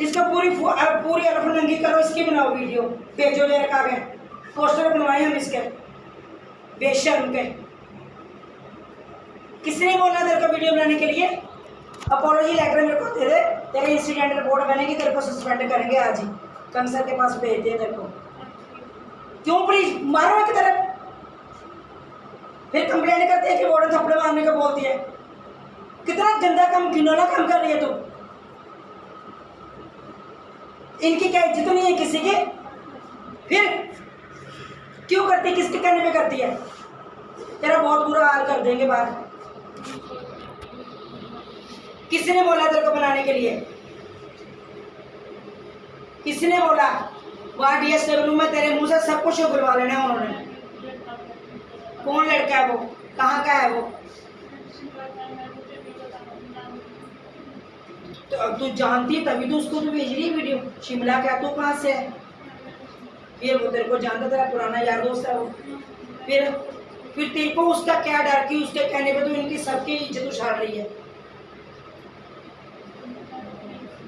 इसका पूरी पूरी अरफ नंगी करो, इसकी बनाओ वीडियो। भेजो ले रखा गया। पोस्टर बनवाए हम इसके। बेशर्म के। किसने बोला तेरे को वीडियो बनाने के लिए? अपोलॉजी लेटर मेरे को दे दे तेरे इंसिडेंट रिपोर्ट बनेगी, तेरे को सस्पेंड करेंगे आज ही। कंसर के पास भेज दे तेरे को। क्यों प्लीज़ मारो एक तरफ़। फिर कंप्लेन करते हैं कि वार्डन थप्पड़ मारने को बोलती है। कितना गंदा काम, घिनौना काम कर रही है तू। इनकी क्या इज़्ज़त नहीं है किसी की? फिर? क्यों करती किसके कहने पे करती है? तेरा बहुत बुरा हाल कर देंगे बाहर। किसने बोला तेरे को बनाने के लिए? किसने बोला? वहाँ डी एस डब्ल्यू में तेरे मुँह से सब कुछ उगलवा लेना उन्होंने। कौन लड़का है वो? कहाँ का है वो? तो अब तू जानती है तभी तो उसको तो भेज रही है वीडियो शिमला का तू कहाँ से है। फिर वो तेरे को जानता तेरा पुराना यार दोस्त है वो। फिर फिर तेरे को उसका क्या डर कि उसके कहने पे तो इनकी सबकी इज़्ज़त उछाल रही है।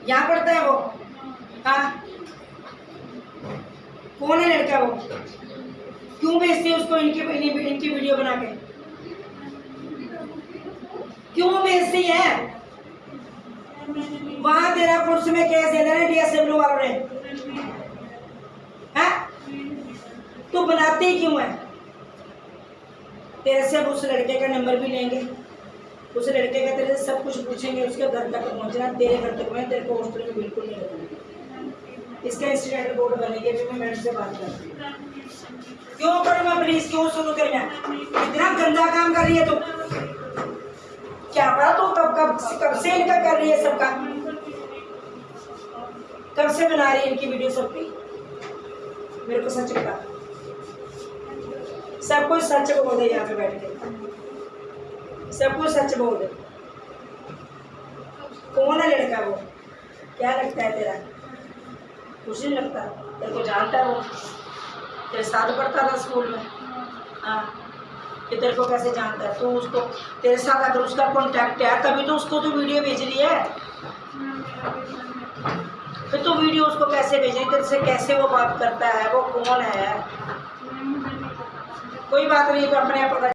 यहाँ पढ़ता है वो। हाँ। कौन है लड़का वो? क्यों भेजती है उसको इनकी, इनकी वीडियो बना के? क्यों भेजती है? वहाँ तेरा पुरुष में केस दे देना डीएसडब्ल्यू वालों ने। हैं? तू बनाती क्यों है? तेरे से उस लड़के का नंबर भी लेंगे। उस लड़के का तेरे से सब कुछ पूछेंगे, उसके घर तक पहुँचना, तेरे घर तक मैं तेरे को हॉस्टल में बिल्कुल नहीं रखूँगी इसका इंसिडेंट रिपोर्ट बनेगी, अभी मैं मैडम से बात करती हूँ। क्यों करूँ मैं प्लीज़ क्यों शुरू करें इतना गंदा काम कर रही है तू। क्या पता तू? कब कब से इनका कर रही है सबका? कब से बना रही है इनकी वीडियो सबकी? मेरे को सच बता। सब कुछ सच बोल दे यहाँ पे बैठ के। सब कुछ सच बोल दे। कौन है लड़का वो? क्या लगता है तेरा? कुछ नहीं लगता। तेरे को जानता है वो? तेरे साथ पढ़ता था स्कूल में? हाँ। कि तेरे को कैसे जानता है? तू उसको, तेरे साथ अगर उसका कॉन्टैक्ट है, तभी तो उसको तो वीडियो भेज रही है। फिर तो वीडियो उसको कैसे भेज रही तेरे से कैसे वो बात करता है? वो कौन है? कोई बात नहीं तो अपने आप पता